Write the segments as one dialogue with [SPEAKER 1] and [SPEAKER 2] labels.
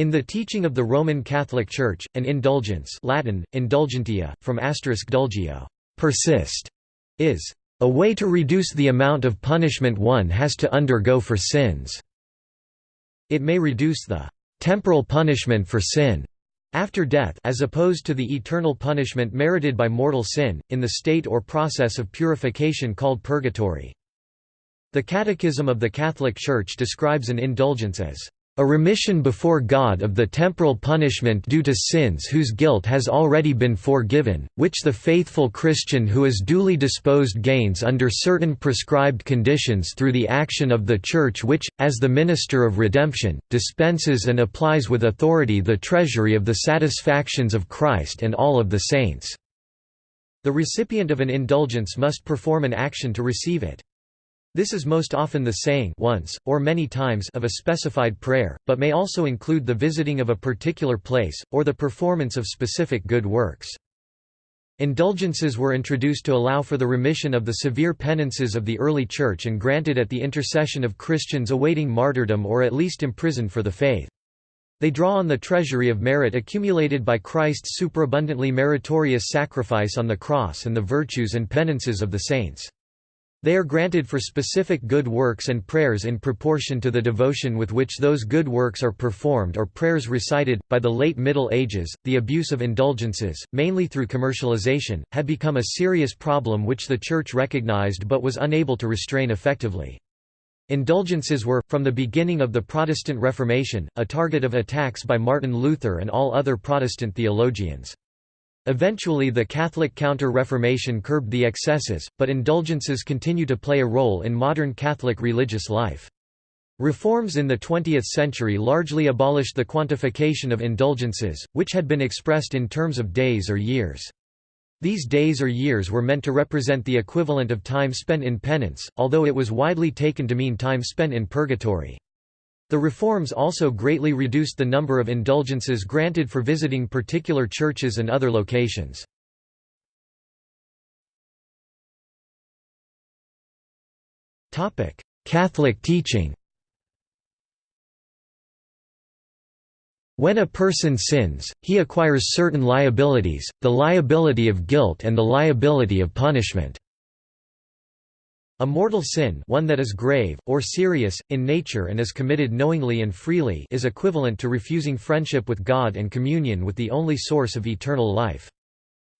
[SPEAKER 1] In the teaching of the Roman Catholic Church, an indulgence Latin, indulgentia, from asterisk dulgio persist", is a way to reduce the amount of punishment one has to undergo for sins. It may reduce the temporal punishment for sin after death as opposed to the eternal punishment merited by mortal sin, in the state or process of purification called purgatory. The Catechism of the Catholic Church describes an indulgence as a remission before God of the temporal punishment due to sins whose guilt has already been forgiven, which the faithful Christian who is duly disposed gains under certain prescribed conditions through the action of the Church which, as the minister of redemption, dispenses and applies with authority the treasury of the satisfactions of Christ and all of the saints." The recipient of an indulgence must perform an action to receive it. This is most often the saying once, or many times of a specified prayer, but may also include the visiting of a particular place, or the performance of specific good works. Indulgences were introduced to allow for the remission of the severe penances of the early Church and granted at the intercession of Christians awaiting martyrdom or at least imprisoned for the faith. They draw on the treasury of merit accumulated by Christ's superabundantly meritorious sacrifice on the cross and the virtues and penances of the saints. They are granted for specific good works and prayers in proportion to the devotion with which those good works are performed or prayers recited. By the late Middle Ages, the abuse of indulgences, mainly through commercialization, had become a serious problem which the Church recognized but was unable to restrain effectively. Indulgences were, from the beginning of the Protestant Reformation, a target of attacks by Martin Luther and all other Protestant theologians. Eventually the Catholic Counter-Reformation curbed the excesses, but indulgences continue to play a role in modern Catholic religious life. Reforms in the 20th century largely abolished the quantification of indulgences, which had been expressed in terms of days or years. These days or years were meant to represent the equivalent of time spent in penance, although it was widely taken to mean time spent in purgatory. The reforms also greatly reduced the number of indulgences granted for visiting particular churches and other locations. Catholic teaching When a person sins, he acquires certain liabilities, the liability of guilt and the liability of punishment. A mortal sin one that is grave, or serious, in nature and is committed knowingly and freely is equivalent to refusing friendship with God and communion with the only source of eternal life.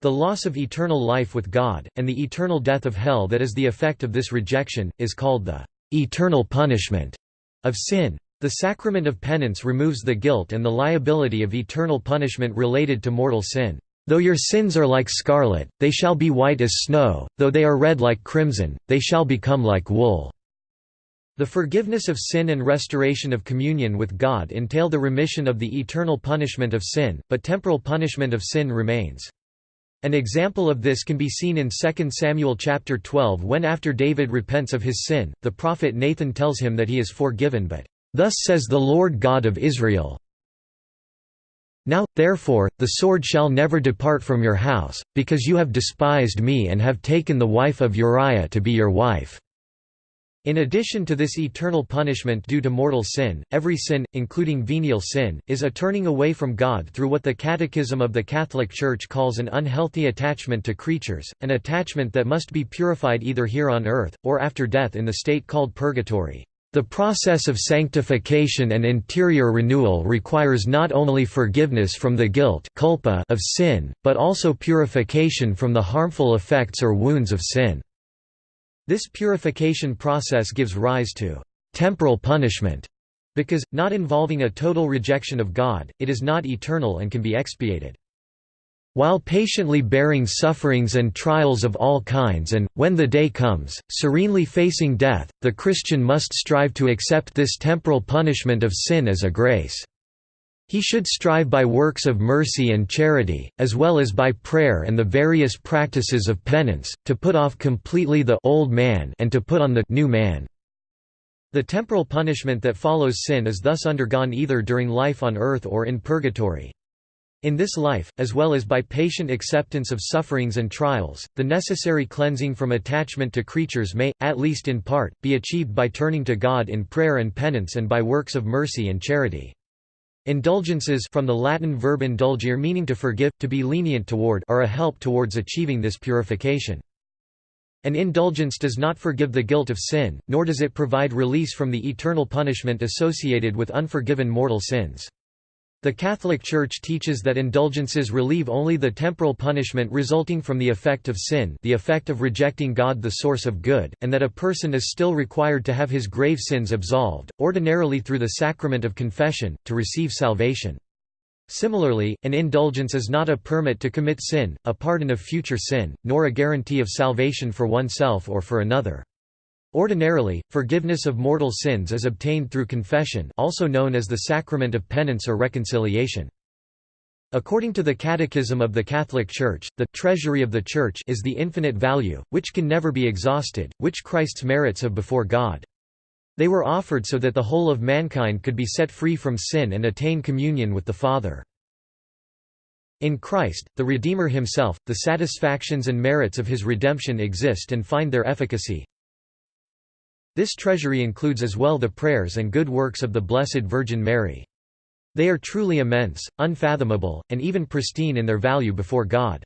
[SPEAKER 1] The loss of eternal life with God, and the eternal death of hell that is the effect of this rejection, is called the eternal punishment of sin. The sacrament of penance removes the guilt and the liability of eternal punishment related to mortal sin. Though your sins are like scarlet, they shall be white as snow, though they are red like crimson, they shall become like wool." The forgiveness of sin and restoration of communion with God entail the remission of the eternal punishment of sin, but temporal punishment of sin remains. An example of this can be seen in 2 Samuel chapter 12 when after David repents of his sin, the prophet Nathan tells him that he is forgiven but, "...thus says the Lord God of Israel, now, therefore, the sword shall never depart from your house, because you have despised me and have taken the wife of Uriah to be your wife." In addition to this eternal punishment due to mortal sin, every sin, including venial sin, is a turning away from God through what the Catechism of the Catholic Church calls an unhealthy attachment to creatures, an attachment that must be purified either here on earth, or after death in the state called purgatory. The process of sanctification and interior renewal requires not only forgiveness from the guilt culpa of sin, but also purification from the harmful effects or wounds of sin. This purification process gives rise to temporal punishment, because, not involving a total rejection of God, it is not eternal and can be expiated. While patiently bearing sufferings and trials of all kinds and, when the day comes, serenely facing death, the Christian must strive to accept this temporal punishment of sin as a grace. He should strive by works of mercy and charity, as well as by prayer and the various practices of penance, to put off completely the old man and to put on the new man. The temporal punishment that follows sin is thus undergone either during life on earth or in purgatory. In this life, as well as by patient acceptance of sufferings and trials, the necessary cleansing from attachment to creatures may, at least in part, be achieved by turning to God in prayer and penance and by works of mercy and charity. Indulgences from the Latin verb indulgere meaning to forgive, to be lenient toward are a help towards achieving this purification. An indulgence does not forgive the guilt of sin, nor does it provide release from the eternal punishment associated with unforgiven mortal sins. The Catholic Church teaches that indulgences relieve only the temporal punishment resulting from the effect of sin the effect of rejecting God the source of good, and that a person is still required to have his grave sins absolved, ordinarily through the sacrament of confession, to receive salvation. Similarly, an indulgence is not a permit to commit sin, a pardon of future sin, nor a guarantee of salvation for oneself or for another. Ordinarily, forgiveness of mortal sins is obtained through confession also known as the sacrament of penance or reconciliation. According to the Catechism of the Catholic Church, the treasury of the Church is the infinite value, which can never be exhausted, which Christ's merits have before God. They were offered so that the whole of mankind could be set free from sin and attain communion with the Father. In Christ, the Redeemer himself, the satisfactions and merits of his redemption exist and find their efficacy, this treasury includes as well the prayers and good works of the Blessed Virgin Mary. They are truly immense, unfathomable, and even pristine in their value before God.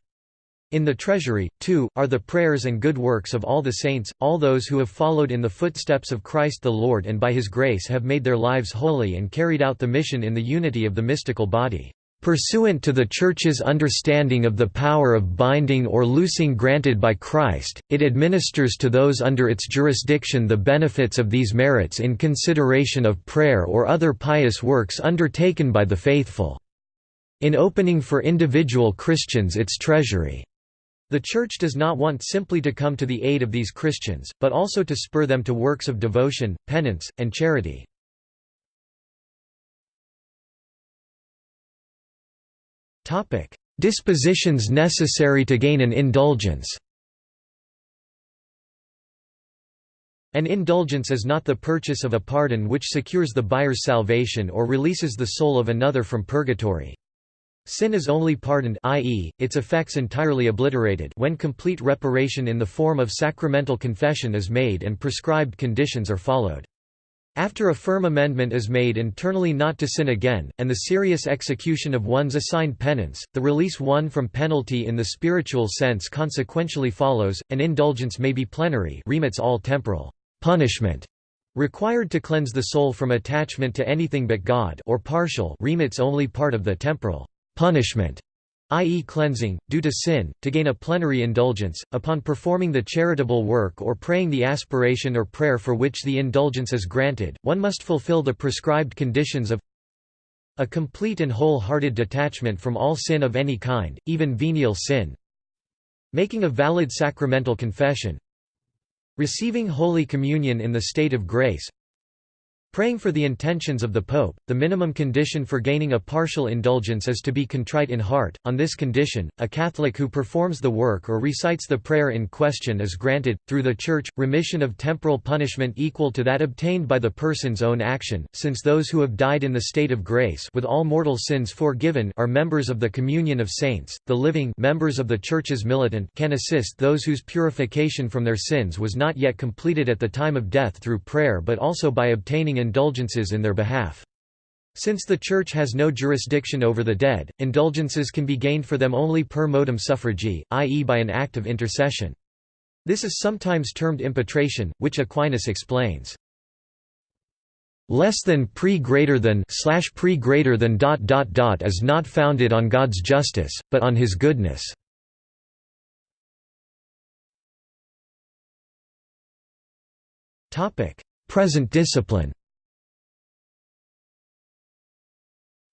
[SPEAKER 1] In the treasury, too, are the prayers and good works of all the saints, all those who have followed in the footsteps of Christ the Lord and by his grace have made their lives holy and carried out the mission in the unity of the mystical body. Pursuant to the Church's understanding of the power of binding or loosing granted by Christ, it administers to those under its jurisdiction the benefits of these merits in consideration of prayer or other pious works undertaken by the faithful. In opening for individual Christians its treasury. The Church does not want simply to come to the aid of these Christians, but also to spur them to works of devotion, penance, and charity. Topic: Dispositions necessary to gain an indulgence. An indulgence is not the purchase of a pardon which secures the buyer's salvation or releases the soul of another from purgatory. Sin is only pardoned i.e., its effects entirely obliterated when complete reparation in the form of sacramental confession is made and prescribed conditions are followed. After a firm amendment is made internally not to sin again, and the serious execution of one's assigned penance, the release one from penalty in the spiritual sense consequentially follows. An indulgence may be plenary remits all temporal punishment required to cleanse the soul from attachment to anything but God or partial remits only part of the temporal punishment i.e. cleansing, due to sin, to gain a plenary indulgence, upon performing the charitable work or praying the aspiration or prayer for which the indulgence is granted, one must fulfill the prescribed conditions of a complete and whole-hearted detachment from all sin of any kind, even venial sin. Making a valid sacramental confession. Receiving Holy Communion in the state of grace Praying for the intentions of the Pope, the minimum condition for gaining a partial indulgence is to be contrite in heart. On this condition, a Catholic who performs the work or recites the prayer in question is granted, through the Church, remission of temporal punishment equal to that obtained by the person's own action, since those who have died in the state of grace with all mortal sins forgiven are members of the communion of saints. The living members of the Church's militant can assist those whose purification from their sins was not yet completed at the time of death through prayer but also by obtaining indulgences in their behalf. Since the Church has no jurisdiction over the dead, indulgences can be gained for them only per modum suffragii, i.e. by an act of intercession. This is sometimes termed impetration, which Aquinas explains. Less than pre greater than slash pre greater than dot dot dot is not founded on God's justice, but on His goodness. Topic: Present discipline.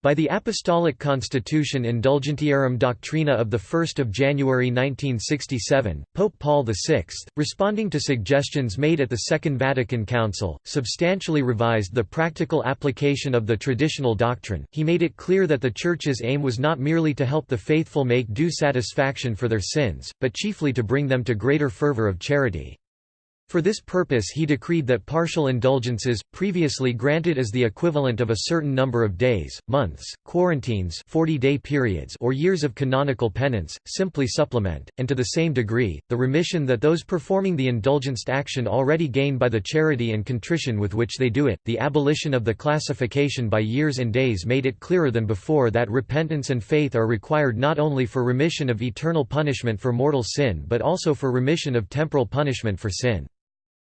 [SPEAKER 1] By the Apostolic Constitution Indulgentiarum Doctrina of 1 January 1967, Pope Paul VI, responding to suggestions made at the Second Vatican Council, substantially revised the practical application of the traditional doctrine. He made it clear that the Church's aim was not merely to help the faithful make due satisfaction for their sins, but chiefly to bring them to greater fervor of charity. For this purpose he decreed that partial indulgences, previously granted as the equivalent of a certain number of days, months, quarantines 40-day periods or years of canonical penance, simply supplement, and to the same degree, the remission that those performing the indulgenced action already gain by the charity and contrition with which they do it. The abolition of the classification by years and days made it clearer than before that repentance and faith are required not only for remission of eternal punishment for mortal sin but also for remission of temporal punishment for sin.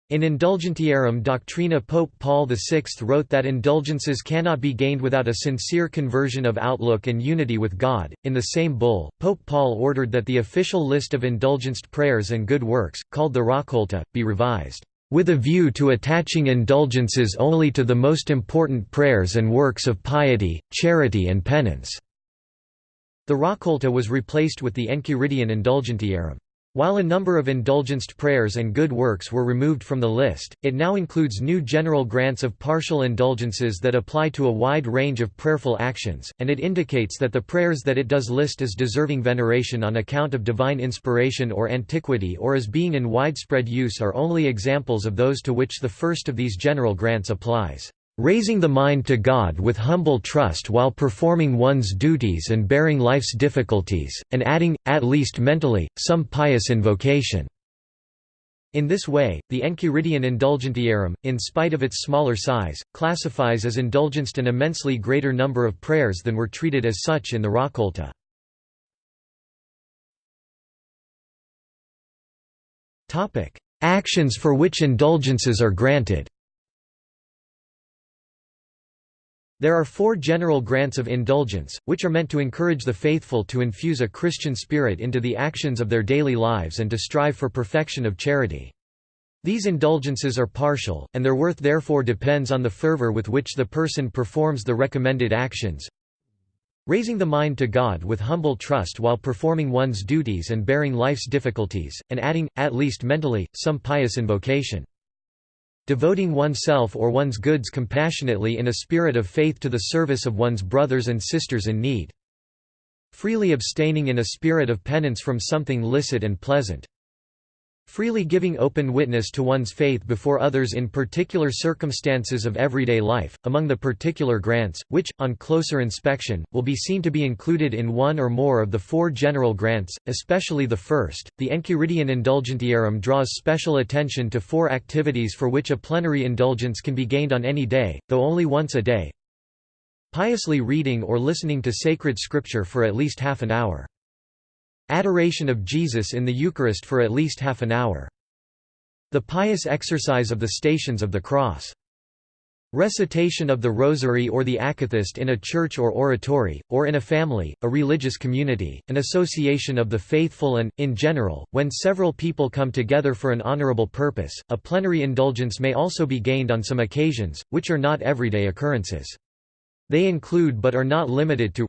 [SPEAKER 1] In Indulgentiarum Doctrina Pope Paul VI wrote that indulgences cannot be gained without a sincere conversion of outlook and unity with God. In the same bull, Pope Paul ordered that the official list of indulgenced prayers and good works, called the Raccolta, be revised, with a view to attaching indulgences only to the most important prayers and works of piety, charity and penance. The Raccolta was replaced with the Enchiridion Indulgentiarum. While a number of indulgenced prayers and good works were removed from the list, it now includes new general grants of partial indulgences that apply to a wide range of prayerful actions, and it indicates that the prayers that it does list as deserving veneration on account of divine inspiration or antiquity or as being in widespread use are only examples of those to which the first of these general grants applies raising the mind to God with humble trust while performing one's duties and bearing life's difficulties, and adding, at least mentally, some pious invocation." In this way, the Enchiridion Indulgentiarum, in spite of its smaller size, classifies as indulgenced an immensely greater number of prayers than were treated as such in the Raccolta. Actions for which indulgences are granted There are four general grants of indulgence, which are meant to encourage the faithful to infuse a Christian spirit into the actions of their daily lives and to strive for perfection of charity. These indulgences are partial, and their worth therefore depends on the fervor with which the person performs the recommended actions. Raising the mind to God with humble trust while performing one's duties and bearing life's difficulties, and adding, at least mentally, some pious invocation devoting oneself or one's goods compassionately in a spirit of faith to the service of one's brothers and sisters in need. Freely abstaining in a spirit of penance from something licit and pleasant. Freely giving open witness to one's faith before others in particular circumstances of everyday life, among the particular grants, which, on closer inspection, will be seen to be included in one or more of the four general grants, especially the first. The Enchiridion Indulgentiarum draws special attention to four activities for which a plenary indulgence can be gained on any day, though only once a day. Piously reading or listening to sacred scripture for at least half an hour. Adoration of Jesus in the Eucharist for at least half an hour. The pious exercise of the Stations of the Cross. Recitation of the Rosary or the Akathist in a church or oratory, or in a family, a religious community, an association of the faithful and, in general, when several people come together for an honorable purpose. A plenary indulgence may also be gained on some occasions, which are not everyday occurrences. They include but are not limited to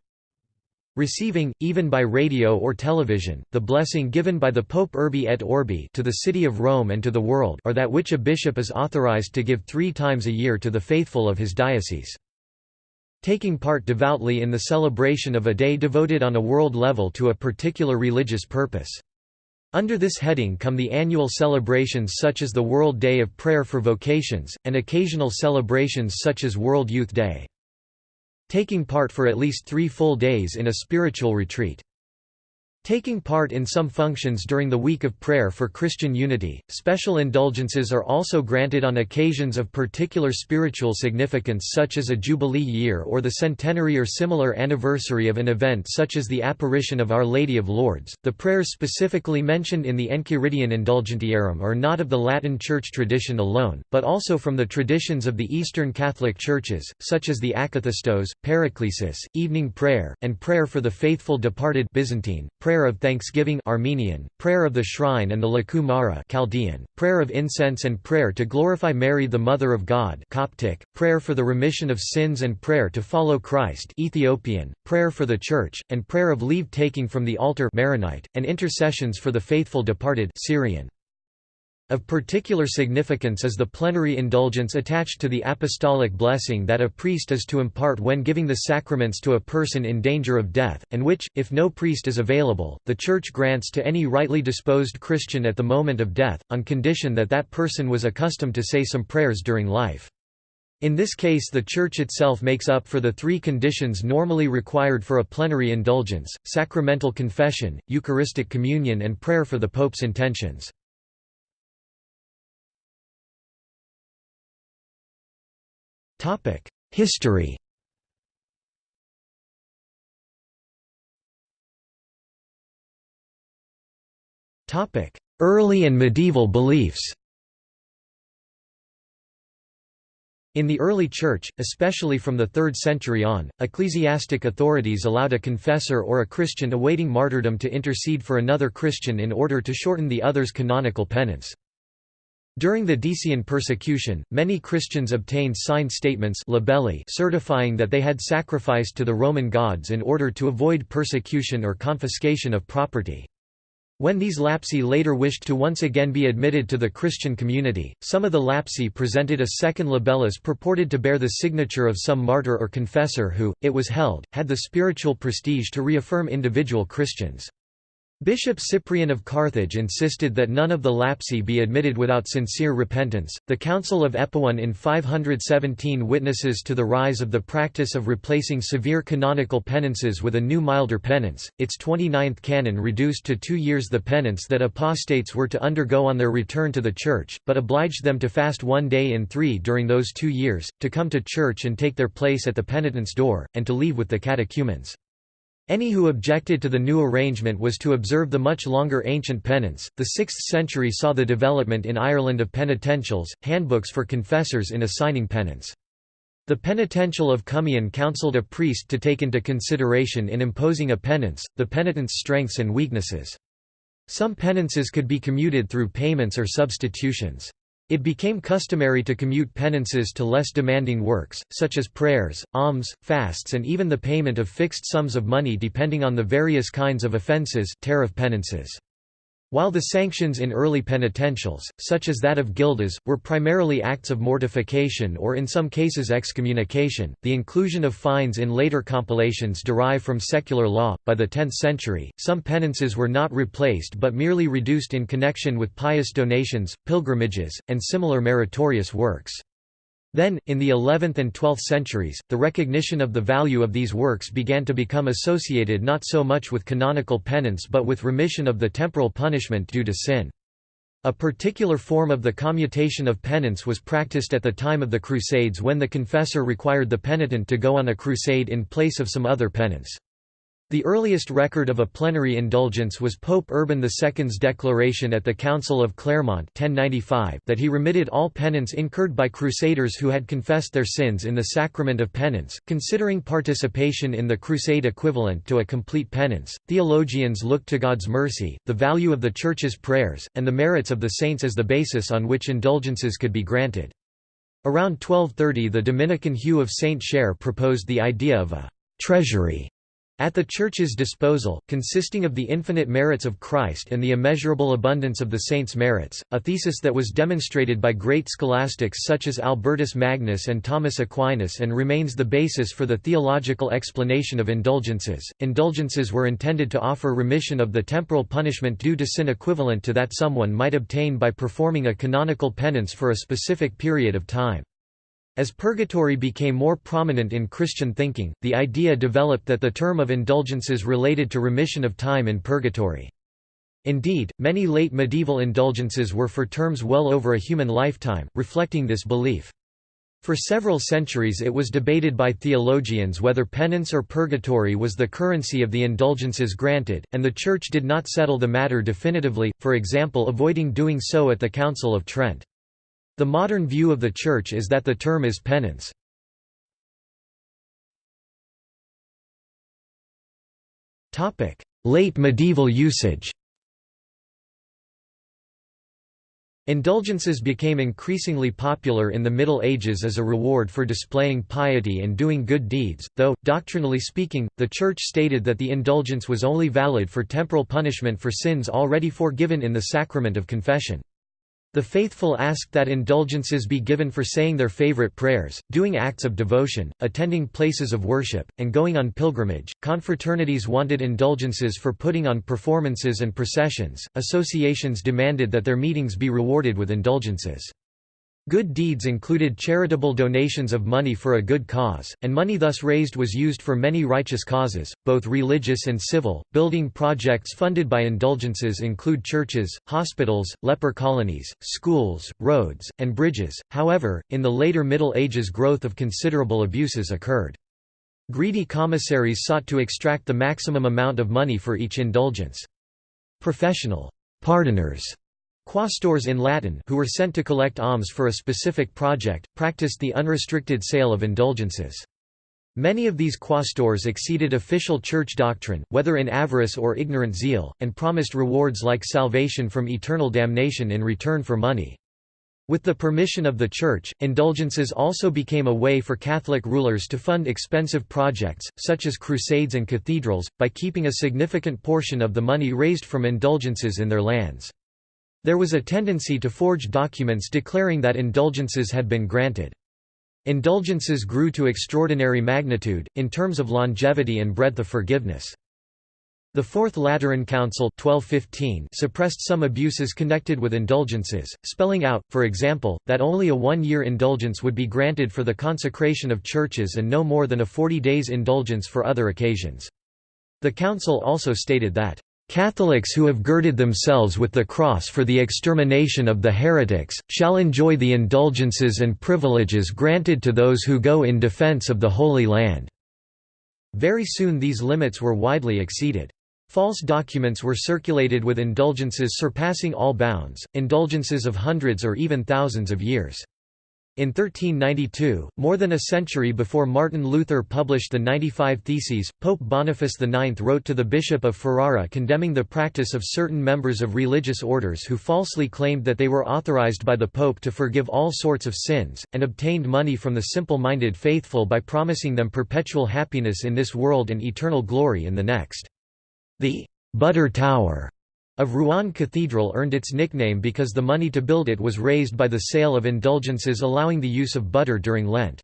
[SPEAKER 1] Receiving, even by radio or television, the blessing given by the Pope Urbi et Orbi to the city of Rome and to the world or that which a bishop is authorized to give three times a year to the faithful of his diocese. Taking part devoutly in the celebration of a day devoted on a world level to a particular religious purpose. Under this heading come the annual celebrations such as the World Day of Prayer for Vocations, and occasional celebrations such as World Youth Day taking part for at least three full days in a spiritual retreat. Taking part in some functions during the week of prayer for Christian unity, special indulgences are also granted on occasions of particular spiritual significance such as a Jubilee year or the centenary or similar anniversary of an event such as the apparition of Our Lady of Lourdes. The prayers specifically mentioned in the Enchiridion Indulgentiarum are not of the Latin Church tradition alone, but also from the traditions of the Eastern Catholic Churches, such as the Akathistos, Paraclesis, Evening Prayer, and Prayer for the Faithful Departed Byzantine, prayer Prayer of Thanksgiving Armenian, Prayer of the Shrine and the Lakhu Mara Chaldean, Prayer of Incense and Prayer to Glorify Mary the Mother of God Coptic, Prayer for the Remission of Sins and Prayer to Follow Christ Ethiopian, Prayer for the Church, and Prayer of Leave Taking from the Altar Maronite, and Intercessions for the Faithful Departed Syrian. Of particular significance is the plenary indulgence attached to the apostolic blessing that a priest is to impart when giving the sacraments to a person in danger of death, and which, if no priest is available, the Church grants to any rightly disposed Christian at the moment of death, on condition that that person was accustomed to say some prayers during life. In this case the Church itself makes up for the three conditions normally required for a plenary indulgence, sacramental confession, Eucharistic communion and prayer for the Pope's intentions. History Early and medieval beliefs In the early Church, especially from the 3rd century on, ecclesiastic authorities allowed a confessor or a Christian awaiting martyrdom to intercede for another Christian in order to shorten the other's canonical penance. During the Decian persecution, many Christians obtained signed statements libelli certifying that they had sacrificed to the Roman gods in order to avoid persecution or confiscation of property. When these lapsi later wished to once again be admitted to the Christian community, some of the lapsi presented a second libellus purported to bear the signature of some martyr or confessor who, it was held, had the spiritual prestige to reaffirm individual Christians. Bishop Cyprian of Carthage insisted that none of the lapsi be admitted without sincere repentance. The Council of Epaun in 517 witnesses to the rise of the practice of replacing severe canonical penances with a new milder penance. Its 29th canon reduced to two years the penance that apostates were to undergo on their return to the Church, but obliged them to fast one day in three during those two years, to come to church and take their place at the penitent's door, and to leave with the catechumens. Any who objected to the new arrangement was to observe the much longer ancient penance. The 6th century saw the development in Ireland of penitentials, handbooks for confessors in assigning penance. The penitential of Cummian counselled a priest to take into consideration in imposing a penance, the penitent's strengths and weaknesses. Some penances could be commuted through payments or substitutions. It became customary to commute penances to less demanding works, such as prayers, alms, fasts and even the payment of fixed sums of money depending on the various kinds of offences tariff penances. While the sanctions in early penitentials, such as that of gildas, were primarily acts of mortification or in some cases excommunication, the inclusion of fines in later compilations derive from secular law. By the 10th century, some penances were not replaced but merely reduced in connection with pious donations, pilgrimages, and similar meritorious works. Then, in the 11th and 12th centuries, the recognition of the value of these works began to become associated not so much with canonical penance but with remission of the temporal punishment due to sin. A particular form of the commutation of penance was practiced at the time of the Crusades when the confessor required the penitent to go on a crusade in place of some other penance. The earliest record of a plenary indulgence was Pope Urban II's declaration at the Council of Clermont 1095 that he remitted all penance incurred by crusaders who had confessed their sins in the sacrament of penance. Considering participation in the crusade equivalent to a complete penance, theologians looked to God's mercy, the value of the Church's prayers, and the merits of the saints as the basis on which indulgences could be granted. Around 1230 the Dominican Hugh of Saint Cher proposed the idea of a treasury at the Church's disposal, consisting of the infinite merits of Christ and the immeasurable abundance of the saints' merits, a thesis that was demonstrated by great scholastics such as Albertus Magnus and Thomas Aquinas and remains the basis for the theological explanation of indulgences. Indulgences were intended to offer remission of the temporal punishment due to sin equivalent to that someone might obtain by performing a canonical penance for a specific period of time. As purgatory became more prominent in Christian thinking, the idea developed that the term of indulgences related to remission of time in purgatory. Indeed, many late medieval indulgences were for terms well over a human lifetime, reflecting this belief. For several centuries it was debated by theologians whether penance or purgatory was the currency of the indulgences granted, and the Church did not settle the matter definitively, for example avoiding doing so at the Council of Trent. The modern view of the Church is that the term is penance. Late medieval usage Indulgences became increasingly popular in the Middle Ages as a reward for displaying piety and doing good deeds, though, doctrinally speaking, the Church stated that the indulgence was only valid for temporal punishment for sins already forgiven in the sacrament of confession. The faithful asked that indulgences be given for saying their favorite prayers, doing acts of devotion, attending places of worship, and going on pilgrimage. Confraternities wanted indulgences for putting on performances and processions. Associations demanded that their meetings be rewarded with indulgences. Good deeds included charitable donations of money for a good cause, and money thus raised was used for many righteous causes, both religious and civil. Building projects funded by indulgences include churches, hospitals, leper colonies, schools, roads, and bridges. However, in the later Middle Ages, growth of considerable abuses occurred. Greedy commissaries sought to extract the maximum amount of money for each indulgence. Professional pardoners Quaestors in Latin who were sent to collect alms for a specific project, practiced the unrestricted sale of indulgences. Many of these quaestors exceeded official church doctrine, whether in avarice or ignorant zeal, and promised rewards like salvation from eternal damnation in return for money. With the permission of the Church, indulgences also became a way for Catholic rulers to fund expensive projects, such as crusades and cathedrals, by keeping a significant portion of the money raised from indulgences in their lands. There was a tendency to forge documents declaring that indulgences had been granted. Indulgences grew to extraordinary magnitude, in terms of longevity and breadth of forgiveness. The Fourth Lateran Council 1215 suppressed some abuses connected with indulgences, spelling out, for example, that only a one-year indulgence would be granted for the consecration of churches and no more than a 40 days indulgence for other occasions. The council also stated that Catholics who have girded themselves with the cross for the extermination of the heretics, shall enjoy the indulgences and privileges granted to those who go in defense of the Holy Land." Very soon these limits were widely exceeded. False documents were circulated with indulgences surpassing all bounds, indulgences of hundreds or even thousands of years. In 1392, more than a century before Martin Luther published the 95 Theses, Pope Boniface IX wrote to the Bishop of Ferrara condemning the practice of certain members of religious orders who falsely claimed that they were authorized by the Pope to forgive all sorts of sins, and obtained money from the simple-minded faithful by promising them perpetual happiness in this world and eternal glory in the next. The «butter tower» of Rouen Cathedral earned its nickname because the money to build it was raised by the sale of indulgences allowing the use of butter during Lent.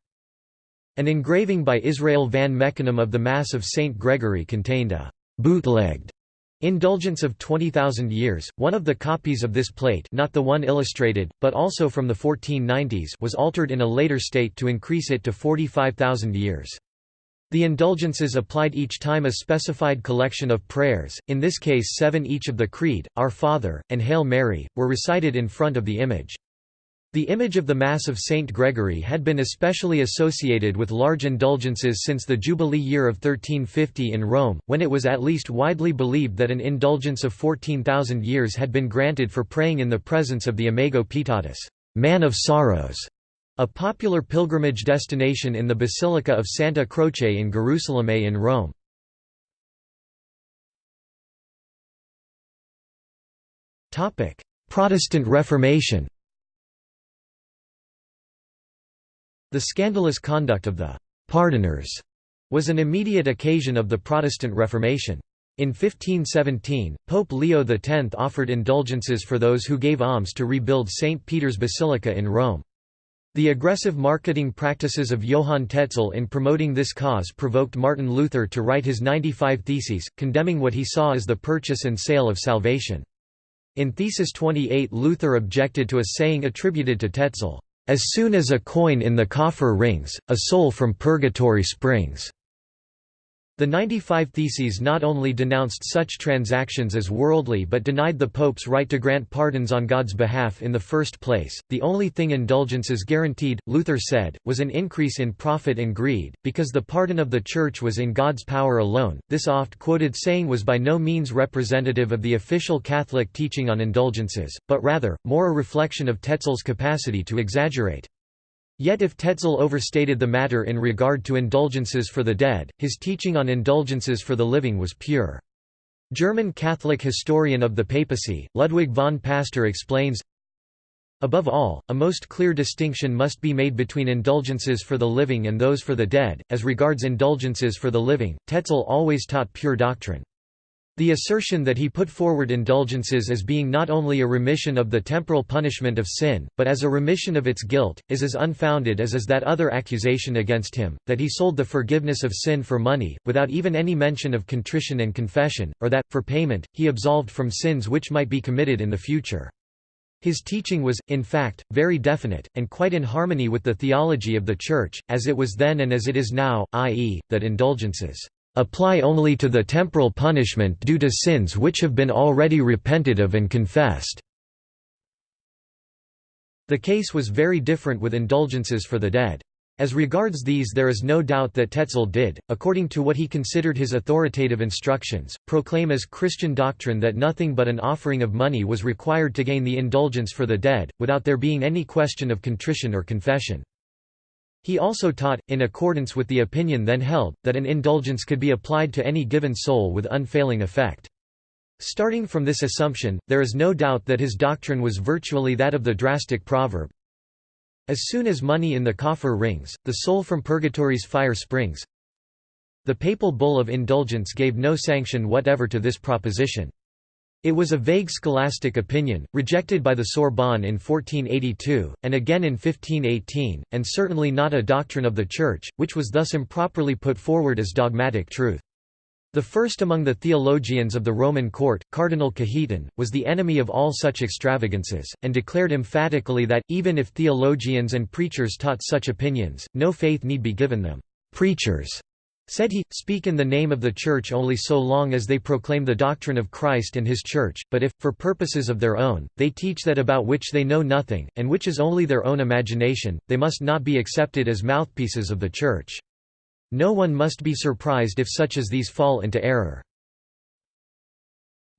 [SPEAKER 1] An engraving by Israel van Meckenem of the Mass of St. Gregory contained a «bootlegged» indulgence of 20,000 years. One of the copies of this plate not the one illustrated, but also from the 1490s was altered in a later state to increase it to 45,000 years. The indulgences applied each time a specified collection of prayers, in this case seven each of the Creed, Our Father, and Hail Mary, were recited in front of the image. The image of the Mass of Saint Gregory had been especially associated with large indulgences since the Jubilee year of 1350 in Rome, when it was at least widely believed that an indulgence of 14,000 years had been granted for praying in the presence of the Imago Pietatis, Man of Sorrows, a popular pilgrimage destination in the Basilica of Santa Croce in Gerusalemme in Rome. Protestant Reformation The scandalous conduct of the «pardoners» was an immediate occasion of the Protestant Reformation. In 1517, Pope Leo X offered indulgences for those who gave alms to rebuild St. Peter's Basilica in Rome. The aggressive marketing practices of Johann Tetzel in promoting this cause provoked Martin Luther to write his 95 Theses, condemning what he saw as the purchase and sale of salvation. In Thesis 28 Luther objected to a saying attributed to Tetzel, "...as soon as a coin in the coffer rings, a soul from purgatory springs." The 95 Theses not only denounced such transactions as worldly but denied the Pope's right to grant pardons on God's behalf in the first place. The only thing indulgences guaranteed, Luther said, was an increase in profit and greed, because the pardon of the Church was in God's power alone. This oft quoted saying was by no means representative of the official Catholic teaching on indulgences, but rather, more a reflection of Tetzel's capacity to exaggerate. Yet if Tetzel overstated the matter in regard to indulgences for the dead, his teaching on indulgences for the living was pure. German Catholic historian of the papacy, Ludwig von Pastor explains, Above all, a most clear distinction must be made between indulgences for the living and those for the dead. As regards indulgences for the living, Tetzel always taught pure doctrine. The assertion that he put forward indulgences as being not only a remission of the temporal punishment of sin, but as a remission of its guilt, is as unfounded as is that other accusation against him, that he sold the forgiveness of sin for money, without even any mention of contrition and confession, or that, for payment, he absolved from sins which might be committed in the future. His teaching was, in fact, very definite, and quite in harmony with the theology of the Church, as it was then and as it is now, i.e., that indulgences apply only to the temporal punishment due to sins which have been already repented of and confessed." The case was very different with indulgences for the dead. As regards these there is no doubt that Tetzel did, according to what he considered his authoritative instructions, proclaim as Christian doctrine that nothing but an offering of money was required to gain the indulgence for the dead, without there being any question of contrition or confession. He also taught, in accordance with the opinion then held, that an indulgence could be applied to any given soul with unfailing effect. Starting from this assumption, there is no doubt that his doctrine was virtually that of the drastic proverb, As soon as money in the coffer rings, the soul from purgatory's fire springs. The papal bull of indulgence gave no sanction whatever to this proposition. It was a vague scholastic opinion, rejected by the Sorbonne in 1482, and again in 1518, and certainly not a doctrine of the Church, which was thus improperly put forward as dogmatic truth. The first among the theologians of the Roman court, Cardinal Cajetan, was the enemy of all such extravagances, and declared emphatically that, even if theologians and preachers taught such opinions, no faith need be given them. Preachers Said he, speak in the name of the Church only so long as they proclaim the doctrine of Christ and his Church, but if, for purposes of their own, they teach that about which they know nothing, and which is only their own imagination, they must not be accepted as mouthpieces of the Church. No one must be surprised if such as these fall into error.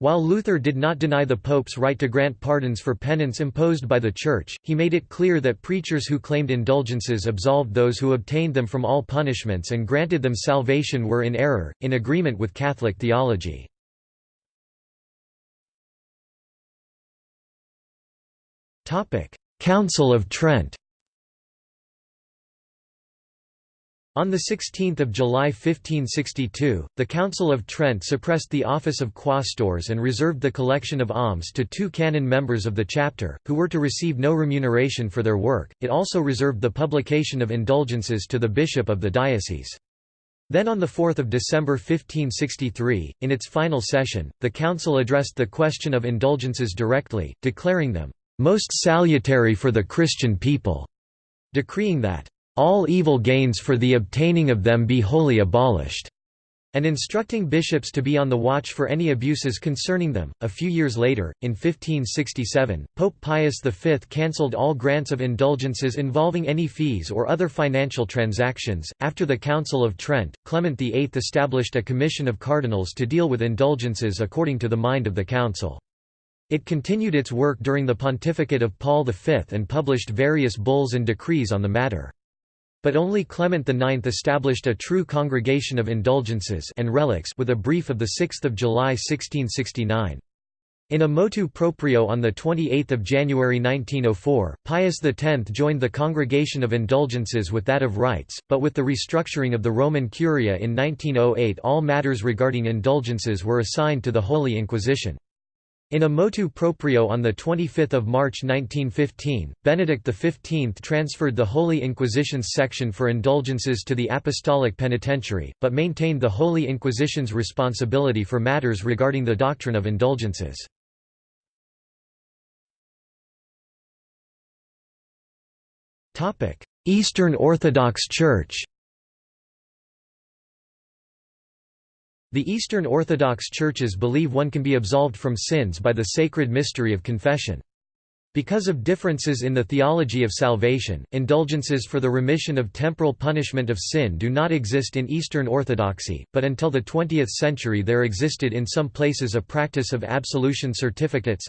[SPEAKER 1] While Luther did not deny the Pope's right to grant pardons for penance imposed by the Church, he made it clear that preachers who claimed indulgences absolved those who obtained them from all punishments and granted them salvation were in error, in agreement with Catholic theology. Council of Trent On 16 July 1562, the Council of Trent suppressed the office of quaestors and reserved the collection of alms to two canon members of the chapter, who were to receive no remuneration for their work. It also reserved the publication of indulgences to the bishop of the diocese. Then on 4 December 1563, in its final session, the council addressed the question of indulgences directly, declaring them, "...most salutary for the Christian people", decreeing that all evil gains for the obtaining of them be wholly abolished, and instructing bishops to be on the watch for any abuses concerning them. A few years later, in 1567, Pope Pius V cancelled all grants of indulgences involving any fees or other financial transactions. After the Council of Trent, Clement VIII established a commission of cardinals to deal with indulgences according to the mind of the Council. It continued its work during the pontificate of Paul V and published various bulls and decrees on the matter. But only Clement IX established a true congregation of indulgences and relics with a brief of 6 July 1669. In a motu proprio on 28 January 1904, Pius X joined the Congregation of Indulgences with that of Rites, but with the restructuring of the Roman Curia in 1908 all matters regarding indulgences were assigned to the Holy Inquisition. In a motu proprio on 25 March 1915, Benedict XV transferred the Holy Inquisition's section for indulgences to the Apostolic Penitentiary, but maintained the Holy Inquisition's responsibility for matters regarding the doctrine of indulgences. Eastern Orthodox Church The Eastern Orthodox churches believe one can be absolved from sins by the sacred mystery of confession. Because of differences in the theology of salvation, indulgences for the remission of temporal punishment of sin do not exist in Eastern Orthodoxy, but until the 20th century there existed in some places a practice of absolution certificates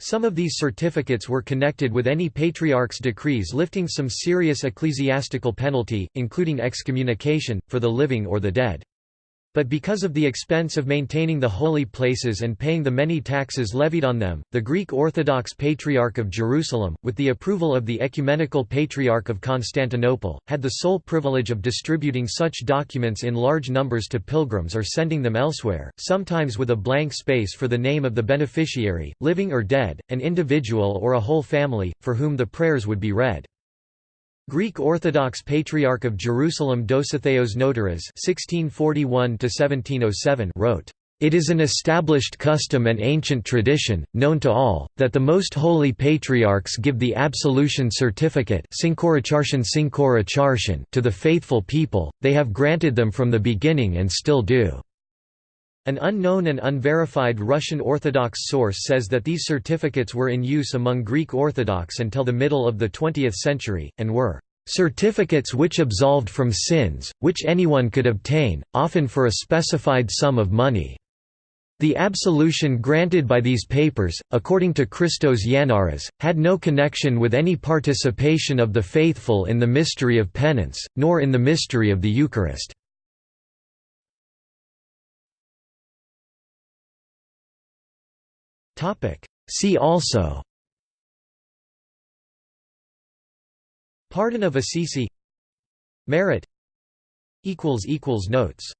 [SPEAKER 1] some of these certificates were connected with any patriarch's decrees lifting some serious ecclesiastical penalty, including excommunication, for the living or the dead. But because of the expense of maintaining the holy places and paying the many taxes levied on them, the Greek Orthodox Patriarch of Jerusalem, with the approval of the Ecumenical Patriarch of Constantinople, had the sole privilege of distributing such documents in large numbers to pilgrims or sending them elsewhere, sometimes with a blank space for the name of the beneficiary, living or dead, an individual or a whole family, for whom the prayers would be read. Greek Orthodox Patriarch of Jerusalem Dositheos Notaras (1641–1707) wrote. It is an established custom and ancient tradition, known to all, that the most holy patriarchs give the absolution certificate to the faithful people, they have granted them from the beginning and still do. An unknown and unverified Russian Orthodox source says that these certificates were in use among Greek Orthodox until the middle of the 20th century, and were certificates which absolved from sins, which anyone could obtain, often for a specified sum of money. The absolution granted by these papers, according to Christos Yannaras, had no connection with any participation of the faithful in the mystery of penance, nor in the mystery of the Eucharist. See also. Pardon of Assisi. Merit. Notes